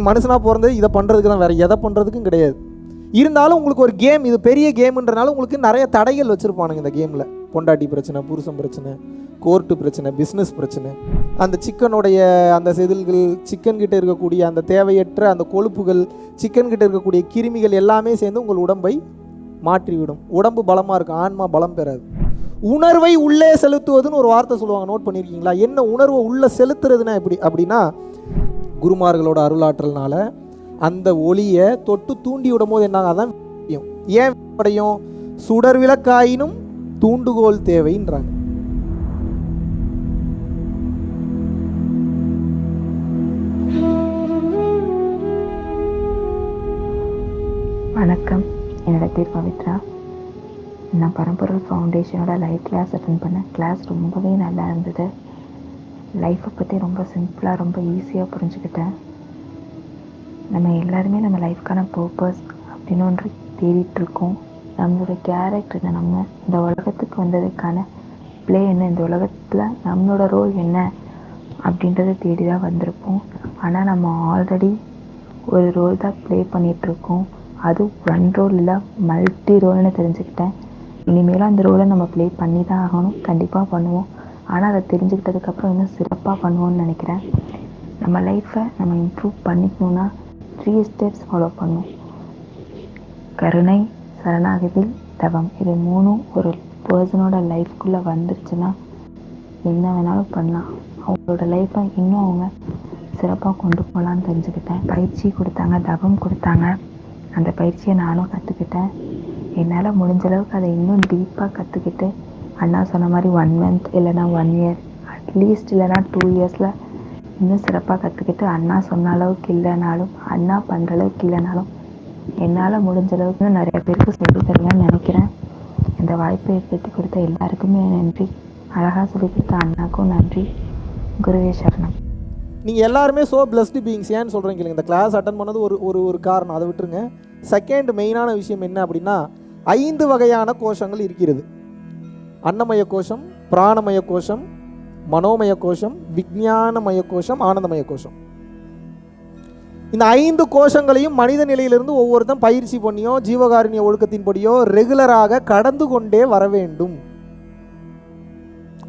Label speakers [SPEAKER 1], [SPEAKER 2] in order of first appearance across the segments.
[SPEAKER 1] நீங்கள் மனுஷனாக பிறந்தது இதை பண்ணுறதுக்கு தான் வேறு எதை பண்ணுறதுக்கும் கிடையாது. இருந்தாலும் உங்களுக்கு ஒரு கேம் இது பெரிய கேம்ன்றனால உங்களுக்கு நிறைய தடைகள் வச்சுருப்பானுங்க இந்த கேமில் பொண்டாட்டி பிரச்சனை புருஷன் பிரச்சனை கோர்ட்டு பிரச்சனை பிஸ்னஸ் பிரச்சனை. அந்த சிக்கனுடைய அந்த செதில்கள் சிக்கன் கிட்ட இருக்கக்கூடிய அந்த தேவையற்ற அந்த கொழுப்புகள் சிக்கன் கிட்ட இருக்கக்கூடிய கிருமிகள் எல்லாமே சேர்ந்து உங்கள் உடம்பை மாற்றிவிடும். உடம்பு பலமாக இருக்கும் ஆன்மா பலம் பெறாது. உணர்வை உள்ளே செலுத்துவதுன்னு ஒரு வார்த்தை சொல்லுவாங்க. நோட் பண்ணியிருக்கீங்களா என்ன உணர்வை உள்ளே செலுத்துறதுன்னா எப்படி? அப்படின்னா குருமார்களோட அருளாற்றல்னால அந்த ஒளியை தொட்டு தூண்டி விடும் போது என்ன அதான் ஏன் அடையும் சுடர் விளக்காயினும் தூண்டுகோல் தேவைன்றாங்க.
[SPEAKER 2] வணக்கம். என்னோட பேர் பவித்ரா. நான் பரம்பொருள் ஃபவுண்டேஷனோட லைவ் கிளாஸ் அட்டன் பண்ணேன். கிளாஸ் ரொம்பவே நல்லா இருந்தது. லைஃப்பை பற்றி ரொம்ப சிம்பிளாக ரொம்ப ஈஸியாக புரிஞ்சுக்கிட்டேன். நம்ம எல்லாருமே நம்ம லைஃப்க்கான பர்பஸ் அப்படின்னு ஒன்று தேடிட்டுருக்கோம். நம்மளோட கேரக்டர் என்ன நம்ம இந்த உலகத்துக்கு வந்ததுக்கான ப்ளே என்ன இந்த உலகத்தில் நம்மளோட ரோல் என்ன அப்படின்றத தேடி தான் வந்திருப்போம். ஆனால் நம்ம ஆல்ரெடி ஒரு ரோல் தான் ப்ளே பண்ணிகிட்ருக்கோம் அது ஒன் ரோல் இல்லை மல்டி ரோல்னு தெரிஞ்சுக்கிட்டேன். இனிமேலும் அந்த ரோலை நம்ம ப்ளே பண்ணி தான் ஆகணும். கண்டிப்பாக பண்ணுவோம். ஆனால் அதை தெரிஞ்சுக்கிட்டதுக்கப்புறம் இன்னும் சிறப்பாக பண்ணுவோம்னு நினைக்கிறேன். நம்ம லைஃப்பை நம்ம இம்ப்ரூவ் பண்ணிக்கணும்னா த்ரீ ஸ்டெப்ஸ் ஃபாலோ பண்ணும் கருணை சரணாகதி தவம். இது மூணும் ஒரு பர்சனோட லைஃப்குள்ளே வந்துருச்சுன்னா என்ன வேணாலும் பண்ணலாம். அவங்களோட லைஃப்பை இன்னும் அவங்க சிறப்பாக கொண்டு போகலான்னு தெரிஞ்சுக்கிட்டேன். பயிற்சி கொடுத்தாங்க தவம் கொடுத்தாங்க. அந்த பயிற்சியை நானும் கற்றுக்கிட்டேன் என்னால் முடிஞ்ச அளவுக்கு அதை இன்னும் டீப்பாக கற்றுக்கிட்டு அண்ணா சொன்ன மாதிரி ஒன் மந்த் இல்லைன்னா ஒன் இயர் அட்லீஸ்ட் இல்லைன்னா டூ இயர்ஸில் இன்னும் சிறப்பாக கற்றுக்கிட்டு அண்ணா சொன்ன அளவுக்கு இல்லைனாலும் அண்ணா பண்ணுற அளவுக்கு இல்லைனாலும் என்னால் முடிஞ்ச அளவுக்கு நிறைய பேருக்கு சொல்லி தருவேன்னு நினைக்கிறேன். இந்த வாய்ப்பை ஏற்படுத்தி கொடுத்த எல்லாருக்குமே நன்றி. அழகாக சொல்லி கொடுத்த அண்ணாக்கும் நன்றி. குருவே சரணம்.
[SPEAKER 1] நீங்கள் எல்லாருமே ஸோ பிளஸ்டு பீங்ஸ் ஏன்னு சொல்கிறீங்க இல்லைங்க. இந்த கிளாஸ் அட்டன் பண்ணது ஒரு ஒரு ஒரு காரணம். அதை விட்டுருங்க. செகண்ட் மெயினான விஷயம் என்ன அப்படின்னா ஐந்து வகையான கோஷங்கள் இருக்கிறது. அன்னமய கோஷம் பிராணமய கோஷம் மனோமய கோஷம் விஞ்ஞானமய கோஷம் ஆனந்தமய கோஷம் இந்த ஐந்து கோஷங்களையும் மனித நிலையிலிருந்து ஒவ்வொருத்தன் பயிற்சி பண்ணியோ ஜீவகாருண்ய ஒழுக்கத்தின்படியோ ரெகுலராக கடந்து கொண்டே வர வேண்டும்.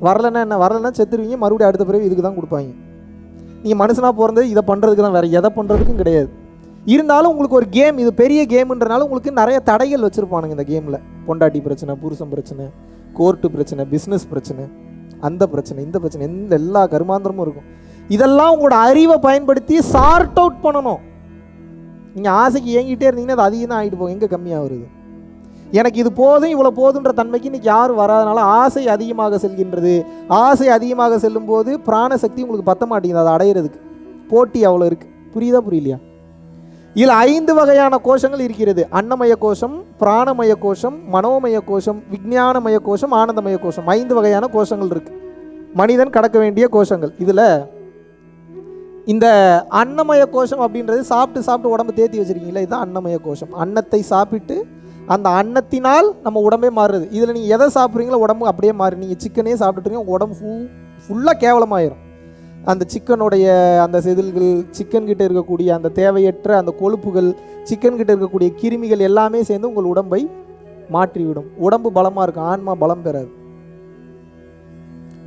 [SPEAKER 1] வரலன்னா என்ன? வரலன்னா செத்துருவீங்க. மறுபடியும் அடுத்த பிறகு இதுக்கு தான் கொடுப்பாங்க. நீங்கள் மனுஷனாக பிறந்தது இதை பண்ணுறதுக்கு தான் வேறு எதை பண்ணுறதுக்கும் கிடையாது. இருந்தாலும் உங்களுக்கு ஒரு கேம் இது பெரிய கேம்ன்றனால உங்களுக்கு நிறைய தடைகள் வச்சுருப்பானுங்க இந்த கேமில் பொண்டாட்டி பிரச்சனை புருஷன் பிரச்சனை கோர்ட்டு பிரச்சனை பிஸ்னஸ் பிரச்சனை அந்த பிரச்சனை இந்த பிரச்சனை எந்த எல்லா கருமாந்திரமும் இருக்கும். இதெல்லாம் உங்களோட அறிவை பயன்படுத்தி சார்ட் அவுட் பண்ணணும். நீங்கள் ஆசைக்கு ஏங்கிட்டே இருந்தீங்கன்னா அது அதிகம் தான் ஆகிட்டு போகும். எங்கே கம்மியாக வருது எனக்கு இது போதும் இவ்வளோ போதுன்ற தன்மைக்கு இன்னைக்கு யாரும் வராதனால ஆசை அதிகமாக செல்கின்றது. ஆசை அதிகமாக செல்லும்போது பிராணசக்தி உங்களுக்கு பத்த மாட்டேங்குது அதை அடையிறதுக்கு. போட்டி அவ்வளோ இருக்குது புரியுதா புரியலையா? இதில் ஐந்து வகையான கோஷங்கள் இருக்கிறது. அன்னமய கோஷம் பிராணமய கோஷம் மனோமய கோஷம் விஞ்ஞானமய கோஷம் ஆனந்தமய கோஷம். ஐந்து வகையான கோஷங்கள் இருக்கு. மனிதன் கடக்க வேண்டிய கோஷங்கள். இதில் இந்த அன்னமய கோஷம் அப்படின்றது சாப்பிட்டு சாப்பிட்டு உடம்பு தேத்தி வச்சுருக்கீங்களா இதுதான் அன்னமய கோஷம். அன்னத்தை சாப்பிட்டு அந்த அன்னத்தினால் நம்ம உடம்பே மாறுது இதில் நீங்கள் எதை சாப்பிட்றீங்களோ உடம்பு அப்படியே மாறு நீங்கள் சிக்கனே சாப்பிட்டுட்டு உங்கள் உடம்பு ஃபுல் ஃபுல்லாக கேவலமாயிரும். அந்த சிக்கனுடைய அந்த செதில்கள் சிக்கன் கிட்ட இருக்கக்கூடிய அந்த தேவையற்ற அந்த கொழுப்புகள் சிக்கன் கிட்ட இருக்கக்கூடிய கிருமிகள் எல்லாமே சேர்ந்து உங்கள் உடம்பை மாற்றிவிடும். உடம்பு பலமாக இருக்கும் ஆன்மா பலம் பெறாது.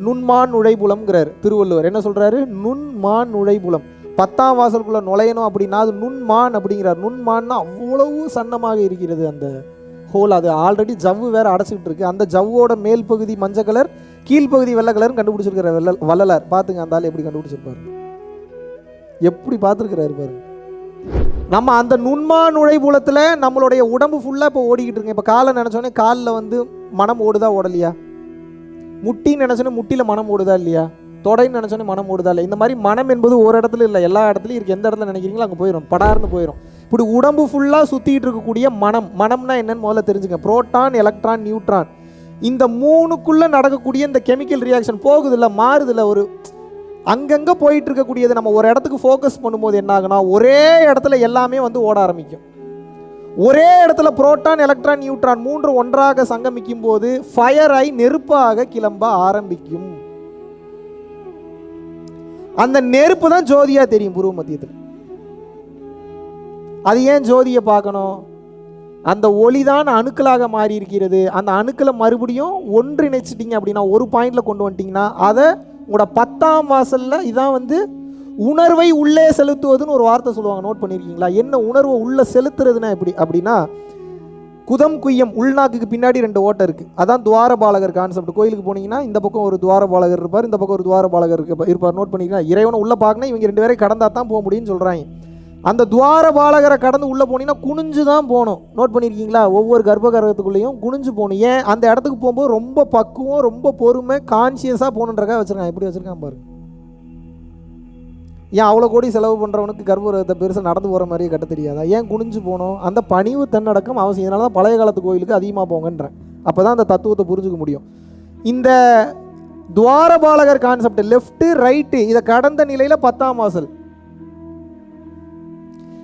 [SPEAKER 1] நுண்மான் நுழைபுலம்ங்கிறார் திருவள்ளுவர். என்ன சொல்றாரு? நுண்மான் நுழைபுலம். பத்தாம் வாசலுக்குள்ள நுழையணும் அப்படின்னா அது நுண்மான் அப்படிங்கிறார். நுண்மான்னா அவ்வளவு சன்னமாக இருக்கிறது அந்த ஹோல். அது ஆல்ரெடி ஜவ்வு வேற அடைச்சிக்கிட்டு இருக்கு. அந்த ஜவ்வோட மேல் பகுதி மஞ்சள் கலர் கீழ்ப்பகுதி வெள்ளை கலர்னு கண்டுபிடிச்சிருக்கிற வெள்ள வள்ளலார். பார்த்துங்க அந்த ஆள் எப்படி கண்டுபிடிச்சிருப்பாரு? எப்படி பார்த்துருக்கிறாரு பாருங்க. நம்ம அந்த நுண்மா நுழைபுலத்தில் நம்மளுடைய உடம்பு ஃபுல்லாக இப்போ ஓடிக்கிட்டு இருக்கு. இப்போ காலை நினச்சோன்னே காலில் வந்து மனம் ஓடுதா ஓடலையா? முட்டின்னு நினச்சோன்னே முட்டியில் மனம் ஓடுதா இல்லையா? தொடைன்னு நினச்சோன்னே மனம் ஓடுதா இல்லை இந்த மாதிரி மனம் என்பது ஒரு இடத்துல இல்லை எல்லா இடத்துலையும் இருக்குது எந்த இடத்துல நினைக்கிறீங்களோ அங்கே போயிடும் படார்னு போயிடும் இப்படி உடம்பு ஃபுல்லாக சுற்றிட்டு இருக்கக்கூடிய மனம். மனம்னா என்னன்னு முதல்ல தெரிஞ்சுங்க. புரோட்டான் எலக்ட்ரான் நியூட்ரான் இந்த மூணுக்குள்ளே நடக்கக்கூடிய இந்த கெமிக்கல் ரியாக்ஷன் போகுதில்ல மாறுதில்ல ஒரு அங்கங்கே போயிட்டு இருக்கக்கூடியது நம்ம ஒரு இடத்துக்கு ஃபோக்கஸ் பண்ணும்போது என்ன ஆகுனா ஒரே இடத்துல எல்லாமே வந்து ஓட ஆரம்பிக்கும். ஒரே இடத்துல புரோட்டான் எலக்ட்ரான் நியூட்ரான் மூன்று ஒன்றாக சங்கமிக்கும் போது ஃபயர் ஆகி நெருப்பாக கிளம்ப ஆரம்பிக்கும். அந்த நெருப்பு தான் ஜோதியாக தெரியும் புருவ மத்தியத்தில். அது ஏன் ஜோதியை பார்க்கணும்? அந்த ஒளி தான் அணுக்களாக மாறி இருக்கிறது அந்த அணுக்களை மறுபடியும் ஒன்றிணைச்சிட்டிங்க அப்படின்னா ஒரு பாயிண்டில் கொண்டு வந்துட்டிங்கன்னா அதை உங்களோட பத்தாம் வாசலில் இதான் வந்து உணர்வை உள்ளே செலுத்துவதுன்னு ஒரு வார்த்தை சொல்லுவாங்க. நோட் பண்ணியிருக்கீங்களா என்ன உணர்வை உள்ளே செலுத்துறதுன்னா எப்படி? அப்படின்னா குதம் குய்யம் உள்நாக்குக்கு பின்னாடி ரெண்டு ஓட்டை இருக்குது அதான் துவாரபாலகர் கான்செப்ட் கோயிலுக்கு போனீங்கன்னா இந்த பக்கம் ஒரு துவாரபாலகர் இருப்பார் இந்த பக்கம் ஒரு துவாரபாலகர் இருப்பார். நோட் பண்ணிக்கலாம் இறைவனை உள்ளே பார்க்கணும் இவங்க ரெண்டு பேரையும் கடந்தா தான் போக முடியும்னு சொல்கிறாங்க அந்த துவாரபாலகரை கடந்து உள்ளே போனீங்கன்னா குனிஞ்சு தான் போகணும். நோட் பண்ணியிருக்கீங்களா ஒவ்வொரு கர்ப்பகிரகத்துக்குள்ளேயும் குனிஞ்சு போகணும். ஏன்? அந்த இடத்துக்கு போகும்போது ரொம்ப பக்குவம் ரொம்ப பொறுமை கான்சியஸாக போகணுன்றக்காக வச்சுருக்கான் எப்படி வச்சுருக்கான் பாரு. ஏன் அவ்வளோ கோடி செலவு பண்ணுறவனுக்கு கர்ப்பகிரகத்தை பெருசாக நடந்து போகிற மாதிரியே கட்ட தெரியாதா? ஏன் குனிஞ்சு போகணும்? அந்த பணிவு தன்னடக்கம் அவசியம். இதனால தான் பழைய காலத்து கோயிலுக்கு அதிகமாக போங்கன்றேன். அப்போ தான் அந்த தத்துவத்தை புரிஞ்சுக்க முடியும். இந்த துவாரபாலகர் கான்செப்ட் லெஃப்ட்டு ரைட்டு இதை கடந்த நிலையில் பத்தாம் வாசல்.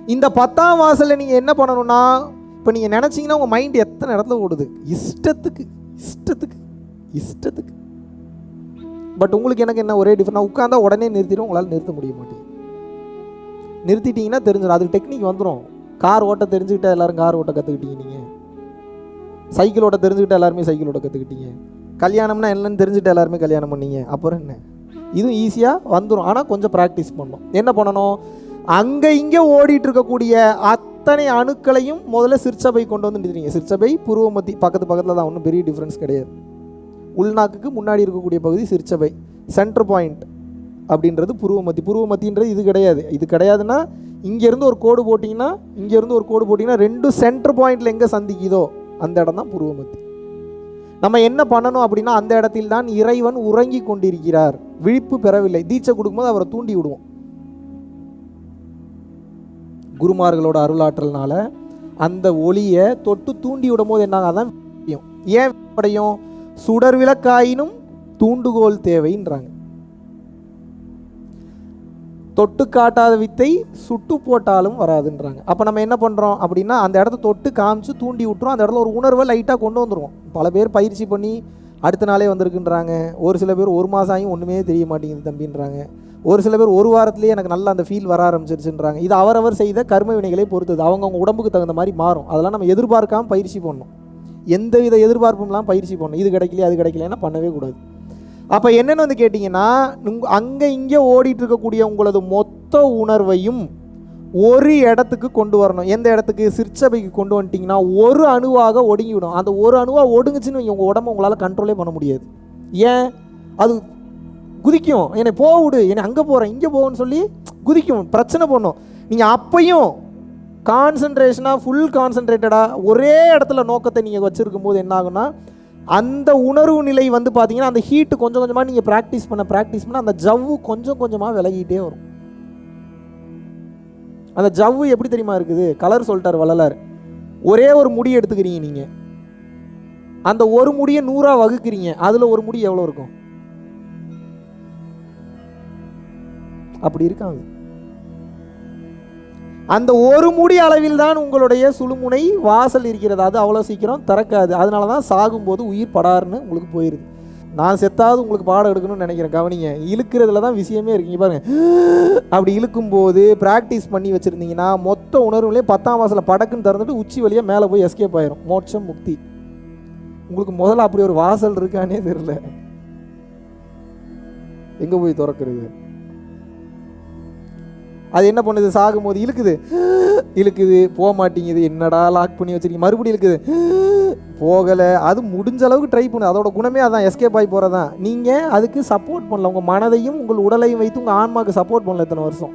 [SPEAKER 1] இந்த பத்தாம் வாசலில் நீங்கள் என்ன பண்ணணும்னா இப்போ நீங்கள் நினச்சிங்கன்னா உங்கள் மைண்ட் எத்தனை இடத்துல ஓடுது? இஷ்டத்துக்கு இஷ்டத்துக்கு இஷ்டத்துக்கு. பட் உங்களுக்கு எனக்கு என்ன ஒரே டிஃபரெண்ட் உட்காந்தா உடனே நிறுத்திடும் உங்களால் நிறுத்த முடிய மாட்டேங்குது. நிறுத்திட்டீங்கன்னா தெரிஞ்சிடும். அதுக்கு டெக்னிக் வந்துடும் கார் ஓட்ட தெரிஞ்சுக்கிட்டா எல்லாரும் கார் ஓட்ட கற்றுக்கிட்டீங்க நீங்கள் சைக்கிள் ஓட்ட தெரிஞ்சுக்கிட்டா எல்லாருமே சைக்கிள் ஓட்ட கற்றுக்கிட்டீங்க கல்யாணம்னா என்னன்னு தெரிஞ்சுட்டு எல்லாருமே கல்யாணம் பண்ணீங்க. அப்புறம் என்ன? இதுவும் ஈஸியாக வந்துடும் ஆனால் கொஞ்சம் ப்ராக்டிஸ் பண்ணணும். என்ன பண்ணணும்? அங்கே இங்கே ஓடிட்டு இருக்கக்கூடிய அத்தனை அணுக்களையும் முதல்ல சிற்சபை கொண்டு வந்து நிறுத்துறீங்க சிற்சபை புருவமத்தி பக்கத்து பக்கத்தில் தான் ஒன்றும் பெரிய டிஃப்ரென்ஸ் கிடையாது. உள்நாக்குக்கு முன்னாடி இருக்கக்கூடிய பகுதி சிற்சபை சென்டர் பாயிண்ட் அப்படின்றது புருவமத்தி. புருவமத்தின்றது இது கிடையாது. இது கிடையாதுன்னா இங்கேருந்து ஒரு கோடு போட்டிங்கன்னா இங்கேருந்து ஒரு கோடு போட்டிங்கன்னா ரெண்டு சென்டர் பாயிண்டில் எங்கே சந்திக்குதோ அந்த இடம் தான் புருவமத்தி. நம்ம என்ன பண்ணணும் அப்படின்னா அந்த இடத்தில் தான் இறைவன் உறங்கி கொண்டிருக்கிறார். விழிப்பு பெறவில்லை. தீட்சை கொடுக்கும்போது அவரை தூண்டி விடுவோம். குருமார்களோட அருளாற்றல்னால அந்த ஒளியை தொட்டு தூண்டி விடும் போது என்னாங்க அதான் ஏன் அடையும் சுடர் விளக்காயினும் தூண்டுகோல் தேவைன்றாங்க. தொட்டு காட்டாத வித்தை சுட்டு போட்டாலும் வராதுன்றாங்க. அப்போ நம்ம என்ன பண்ணுறோம் அப்படின்னா அந்த இடத்த தொட்டு காமிச்சு தூண்டி விட்டுரும். அந்த இடத்துல ஒரு உணர்வை லைட்டாக கொண்டு வந்துடுவோம் பல பேர் பயிற்சி பண்ணி அடுத்த நாளே வந்திருக்குன்றாங்க. ஒரு சில பேர் ஒரு மாதம் ஆகியும் ஒன்றுமே தெரிய மாட்டேங்குது தம்பின்றாங்க. ஒரு சில பேர் ஒரு வாரத்துலேயே எனக்கு நல்லா அந்த ஃபீல் வர ஆரம்பிச்சிருச்சுன்றாங்க. இது அவரவர் செய்த கர்ம வினைகளை பொறுத்தது. அவங்கவுங்க உடம்புக்கு தகுந்த மாதிரி மாறும். அதெல்லாம் நம்ம எதிர்பார்க்காமல் பயிற்சி பண்ணணும். எந்தவித எதிர்பார்ப்பும்லாம் பயிற்சி பண்ணணும். இது கிடைக்கலையே அது கிடைக்கலன்னா பண்ணவே கூடாது. அப்போ என்னென்னு வந்து கேட்டிங்கன்னா அங்கே இங்கே ஓடிட்டு இருக்கக்கூடிய உங்களது மொத்த உணர்வையும் ஒரு இடத்துக்கு கொண்டு வரணும். எந்த இடத்துக்கு? சிற்சபைக்கு கொண்டு வந்துட்டிங்கன்னா ஒரு அணுவாக ஒடுங்கி விடும் அந்த ஒரு அணுவாக ஒடுங்குச்சுன்னு உங்கள் உடம்பு உங்களால் கண்ட்ரோலே பண்ண முடியாது. ஏன்? அது குதிக்கும். என்னை போக விடு. என்னை அங்கே போகிறேன் இங்கே போகணும்னு சொல்லி குதிக்கும். பிரச்சனை பண்ணும். நீங்கள் அப்பையும் கான்சன்ட்ரேஷனாக ஃபுல் கான்சன்ட்ரேட்டடாக ஒரே இடத்துல நோக்கத்தை நீங்கள் வச்சுருக்கும் போது என்ன ஆகுன்னா அந்த உணர்வு நிலை வந்து பார்த்தீங்கன்னா அந்த ஹீட்டு கொஞ்சம் கொஞ்சமாக நீங்கள் ப்ராக்டிஸ் பண்ண ப்ராக்டிஸ் பண்ண அந்த ஜவ்வு கொஞ்சம் கொஞ்சமாக விலகிட்டே வரும். அந்த ஜவ்வு எப்படி தெரியுமா இருக்குது? கலர் சொல்லிட்டார் வள்ளலார். ஒரே ஒரு முடி எடுத்துக்கிறீங்க நீங்கள் அந்த ஒரு முடியை நூறாக வகுக்கிறீங்க. அதில் ஒரு முடி எவ்வளோ இருக்கும்? அப்படி இருக்காங்க. அந்த ஒரு முடி அளவில் தான் உங்களுடைய சுழுமுனை வாசல் இருக்கிறது. அது அவ்வளோ சீக்கிரம் திறக்காது. அதனால தான் சாகும்போது உயிர் படாருன்னு உங்களுக்கு போயிடுது நான் செத்தாவது உங்களுக்கு பாடம் எடுக்கணும்னு நினைக்கிறேன். கவனிங்க. இழுக்கிறதுல தான் விஷயமே இருக்கீங்க பாருங்க. அப்படி இழுக்கும்போது ப்ராக்டிஸ் பண்ணி வச்சுருந்தீங்கன்னா மொத்த உணர்வுலேயே பத்தாம் வாசலை படக்குன்னு திறந்துட்டு உச்சி வழியாக மேலே போய் எஸ்கேப் ஆயிரும். மோட்சம் முக்தி. உங்களுக்கு முதல்ல அப்படி ஒரு வாசல் இருக்கானே தெரியல. எங்கே போய் திறக்கிறது? அது என்ன பண்ணுது? சாகும்போது இழுக்குது. இழுக்குது. போக மாட்டேங்குது. என்னடா லாக் பண்ணி வச்சிருக்கீங்க? மறுபடியும் இழுக்குது. போகலை. அது முடிஞ்ச அளவுக்கு ட்ரை பண்ணு. அதோட குணமே அதான் எஸ்கேப் ஆகி போகிறதான் நீங்கள் அதுக்கு சப்போர்ட் பண்ணல. உங்கள் மனதையும் உங்கள் உடலையும் வைத்து உங்கள் ஆன்மாவுக்கு சப்போர்ட் பண்ணல இத்தனை வருஷம்.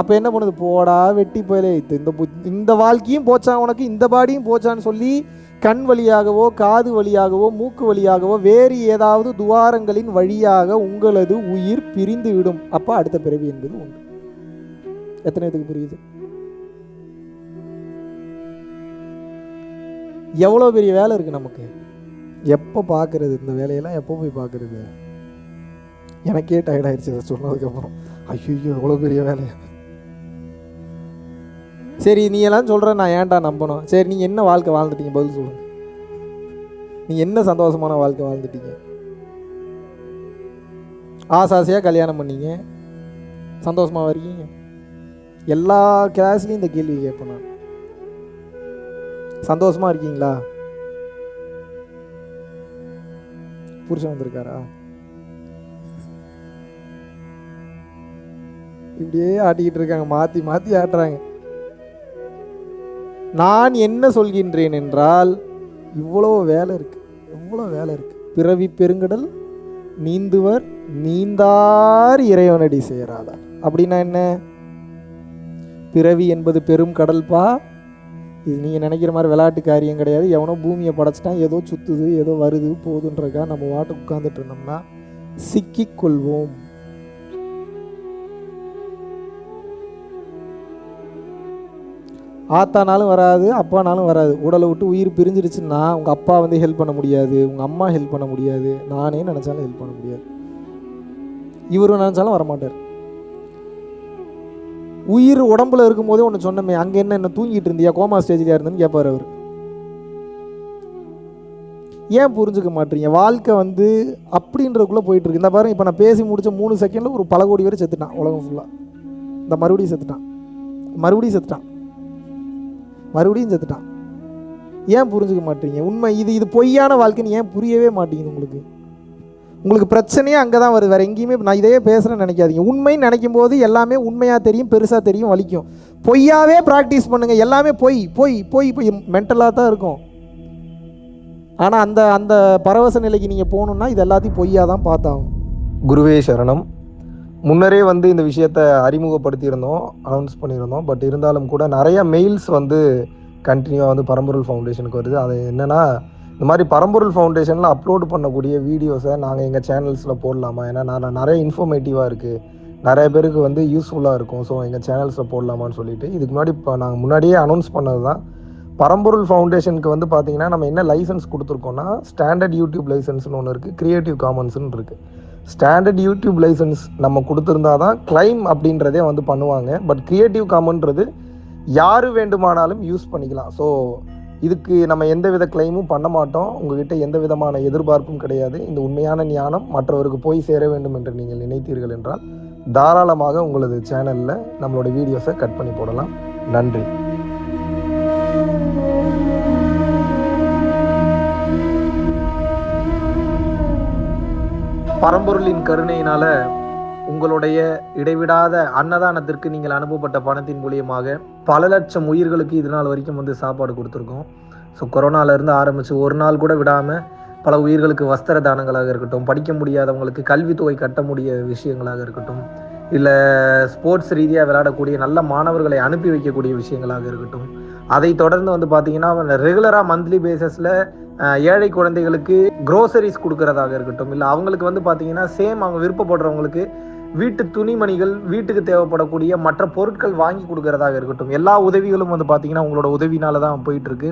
[SPEAKER 1] அப்போ என்ன பண்ணுது? போடா வெட்டி போயிலே. இந்த இந்த வாழ்க்கையும் போச்சா உனக்கு? இந்த பாடியும் போச்சான்னு சொல்லி கண் வழியாகவோ காது வழியாகவோ மூக்கு வழியாகவோ வேறு ஏதாவது துவாரங்களின் வழியாக உங்களது உயிர் பிரிந்து விடும் அப்போ அடுத்த பிறவி என்பது உண்டு. எத்தனை இதுக்கு புரியுது? எவ்வளோ பெரிய வேலை இருக்குது நமக்கு? எப்போ பார்க்குறது இந்த வேலையெல்லாம்? எப்போ போய் பார்க்குறது? எனக்கே டயர்ட் ஆயிடுச்சு இதை சொன்னதுக்கப்புறம். ஐயோ எவ்வளோ பெரிய வேலை. சரி நீ எல்லாம் சொல்கிற நான் ஏன்டா நம்பணும்? சரி நீங்கள் என்ன வாழ்க்கை வாழ்ந்துட்டீங்க? பதில் சொல்லுங்கள் நீங்கள் என்ன சந்தோஷமான வாழ்க்கை வாழ்ந்துட்டீங்க? ஆசாசையாக கல்யாணம் பண்ணீங்க? சந்தோஷமாக இருக்கீங்க?
[SPEAKER 3] எல்லா கிளாஸ்லேயும் இந்த கேள்வி கேட்பேன் நான். சந்தோஷமா இருக்கீங்களா? புருஷன் வந்திருக்காரா? இப்படியே ஆட்டிக்கிட்டு இருக்காங்க. மாற்றி மாற்றி ஆட்டுறாங்க. நான் என்ன சொல்கின்றேன் என்றால் இவ்வளோ வேலை இருக்கு. எவ்வளோ வேலை இருக்கு. பிறவி பெருங்கடல் நீந்துவர் நீந்தார் இறைவனடி சேராதார். அப்படின்னா என்ன? பிறவி என்பது பெரும் கடல்பா இது நீங்கள் நினைக்கிற மாதிரி விளையாட்டு காரியம் கிடையாது. எவனோ பூமியை படைச்சிட்டான் ஏதோ சுற்றுது ஏதோ வருது போகுதுன்றக்கா நம்ம வாட்டு உட்காந்துட்டு இருந்தோம்னா சிக்கிக்கொள்வோம் ஆத்தானாலும் வராது அப்பானாலும் வராது. உடலை விட்டு உயிர் பிரிஞ்சிருச்சுன்னா உங்கள் அப்பா வந்து ஹெல்ப் பண்ண முடியாது உங்கள் அம்மா ஹெல்ப் பண்ண முடியாது. நானே நினச்சாலும் ஹெல்ப் பண்ண முடியாது. இவரும் நினச்சாலும் வரமாட்டார். உயிர் உடம்புல இருக்கும்போதே ஒன்று சொன்னமே அங்கே என்ன என்ன தூங்கிட்டு இருந்தியா? கோமா ஸ்டேஜ்லையா இருந்தேன்னு கேட்பார் அவர். ஏன் புரிஞ்சுக்க மாட்டீங்க? வாழ்க்கை வந்து அப்படின்றதுக்குள்ளே போயிட்டு இருக்கு இந்த பாருங்க இப்போ நான் பேசி முடிச்ச மூணு செகண்டில் ஒரு பல கோடி பேர் செத்துட்டான் உலகம் ஃபுல்லாக இந்த மறுபடியும் செத்துட்டான். மறுபடியும் செத்துட்டான். மறுபடியும் செத்துட்டான். ஏன் புரிஞ்சுக்க மாட்டீங்க? உண்மை இது இது பொய்யான வாழ்க்கைன்னு ஏன் புரியவே மாட்டேங்குது உங்களுக்கு? உங்களுக்கு பிரச்சனையே அங்கே தான் வருது. வேறு எங்கேயுமே நான் இதையே பேசுகிறேன்னு நினைக்காதீங்க. உண்மைன்னு நினைக்கும் போது எல்லாமே உண்மையாக தெரியும் பெருசாக தெரியும் வலிக்கும். பொய்யாவே ப்ராக்டிஸ் பண்ணுங்கள் எல்லாமே பொய் பொய் பொய் பொய். மென்டலாக தான் இருக்கும். ஆனால் அந்த அந்த பரவச நிலைக்கு நீங்கள் போகணுன்னா இது எல்லாத்தையும் பொய்யாக தான் பார்த்தாகும்
[SPEAKER 1] குருவே சரணம். முன்னரே வந்து இந்த விஷயத்தை அறிமுகப்படுத்தியிருந்தோம் அனௌன்ஸ் பண்ணியிருந்தோம். பட் இருந்தாலும் கூட நிறைய மெயில்ஸ் வந்து கண்டினியூவாக வந்து பரம்பொருள் ஃபவுண்டேஷனுக்கு வருது. அது என்னென்னா இந்த மாதிரி பரம்பொருள் ஃபவுண்டேஷனில் அப்லோட் பண்ணக்கூடிய வீடியோஸை நாங்கள் எங்கள் சேனல்ஸில் போடலாமா? ஏன்னா நான் நிறைய இன்ஃபர்மேட்டிவாக இருக்குது நிறைய பேருக்கு வந்து யூஸ்ஃபுல்லாக இருக்கும். ஸோ எங்கள் சேனல்ஸில் போடலாமான்னு சொல்லிட்டு இதுக்கு முன்னாடி இப்போ நாங்கள் முன்னாடியே அனௌன்ஸ் பண்ணது தான் பரம்பொருள் ஃபவுண்டேஷனுக்கு வந்து பார்த்தீங்கன்னா நம்ம என்ன லைசன்ஸ் கொடுத்துருக்கோம்னா ஸ்டாண்டர்ட் யூடியூப் லைசன்ஸ்னு ஒன்று இருக்குது க்ரியேட்டிவ் காமன்ஸ்னு இருக்குது ஸ்டாண்டர்ட் யூடியூப் லைசன்ஸ் நம்ம கொடுத்துருந்தா தான் கிளைம் அப்படின்றதே வந்து பண்ணுவாங்க. பட் க்ரியேட்டிவ் காமன்றது யார் வேண்டுமானாலும் யூஸ் பண்ணிக்கலாம். ஸோ இதுக்கு நம்ம எந்த வித கிளைமும் பண்ண மாட்டோம். உங்ககிட்ட எந்த விதமான எதிர்பார்ப்பும் கிடையாது. இந்த உண்மையான ஞானம் மற்றவருக்கு போய் சேர வேண்டும் என்று நீங்கள் நினைத்தீர்கள் என்றால் தாராளமாக உங்களது சேனலில் நம்மளோட வீடியோஸை கட் பண்ணி போடலாம். நன்றி. பரம்பொருளின் கருணையினால உங்களுடைய இடைவிடாத அன்னதானத்திற்கு நீங்கள் அனுப்பப்பட்ட பணத்தின் மூலியமாக பல லட்சம் உயிர்களுக்கு இது நாள் வரைக்கும் வந்து சாப்பாடு கொடுத்துருக்கோம். ஸோ கொரோனாவிலேருந்து ஆரம்பித்து ஒரு நாள் கூட விடாமல் பல உயிர்களுக்கு வஸ்திர தானங்களாக இருக்கட்டும் படிக்க முடியாதவங்களுக்கு கல்வித்தொகை கட்ட முடிய விஷயங்களாக இருக்கட்டும் இல்லை ஸ்போர்ட்ஸ் ரீதியாக விளையாடக்கூடிய நல்ல மாணவர்களை அனுப்பி வைக்கக்கூடிய விஷயங்களாக இருக்கட்டும் அதை தொடர்ந்து வந்து பார்த்தீங்கன்னா ரெகுலராக மந்த்லி பேசஸில் ஏழை குழந்தைகளுக்கு க்ரோசரிஸ் கொடுக்கறதாக இருக்கட்டும் இல்லை அவங்களுக்கு வந்து பார்த்தீங்கன்னா சேம் அவங்க விருப்பப்படுறவங்களுக்கு வீட்டு துணிமணிகள் வீட்டுக்கு தேவைப்படக்கூடிய மற்ற பொருட்கள் வாங்கி கொடுக்கறதாக இருக்கட்டும். எல்லா உதவிகளும் வந்து பார்த்தீங்கன்னா உங்களோட உதவினால தான் போயிட்டு இருக்கு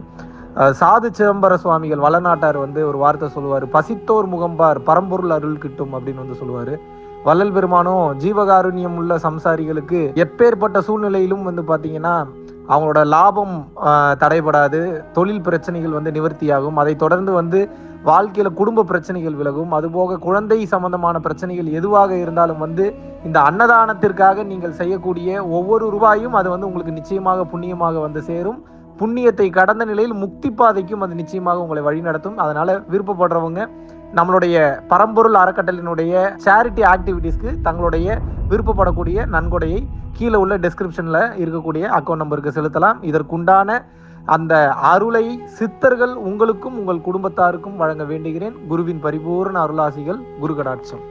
[SPEAKER 1] சாது சிதம்பர சுவாமிகள் வளநாட்டார் வந்து ஒரு வார்த்தை சொல்லுவார். பசித்தோர் முகம்பார் பரம்பொருள் அருள் கிட்டும் அப்படின்னு வந்து சொல்லுவார். வள்ளல் பெருமானும் ஜீவகாருண்யம் உள்ள சம்சாரிகளுக்கு எப்பேற்பட்ட சூழ்நிலையிலும் வந்து பார்த்தீங்கன்னா அவங்களோட லாபம் தடைபடாது. தொழில் பிரச்சனைகள் வந்து நிவர்த்தியாகும். அதை தொடர்ந்து வந்து வாழ்க்கையில் குடும்ப பிரச்சனைகள் விலகும். அதுபோக குழந்தை சம்பந்தமான பிரச்சனைகள் எதுவாக இருந்தாலும் வந்து இந்த அன்னதானத்திற்காக நீங்கள் செய்யக்கூடிய ஒவ்வொரு ரூபாயும் அது வந்து உங்களுக்கு நிச்சயமாக புண்ணியமாக வந்து சேரும். புண்ணியத்தை கடந்த நிலையில் முக்தி பாதைக்கும் அது நிச்சயமாக உங்களை வழிநடத்தும் அதனால விருப்பப்படுறவங்க நம்மளுடைய பரம்பொருள் அறக்கட்டளினுடைய சேரிட்டி ஆக்டிவிட்டீஸ்க்கு தங்களுடைய விருப்பப்படக்கூடிய நன்கொடையை கீழே உள்ள டிஸ்கிரிப்ஷனில் இருக்கக்கூடிய அக்கௌண்ட் நம்பருக்கு செலுத்தலாம். இதற்குண்டான அந்த அருளை சித்தர்கள் உங்களுக்கும் உங்கள் குடும்பத்தாருக்கும் வழங்க வேண்டுகிறேன். குருவின் பரிபூர்ண அருளாசிகள் குரு கடாட்சம்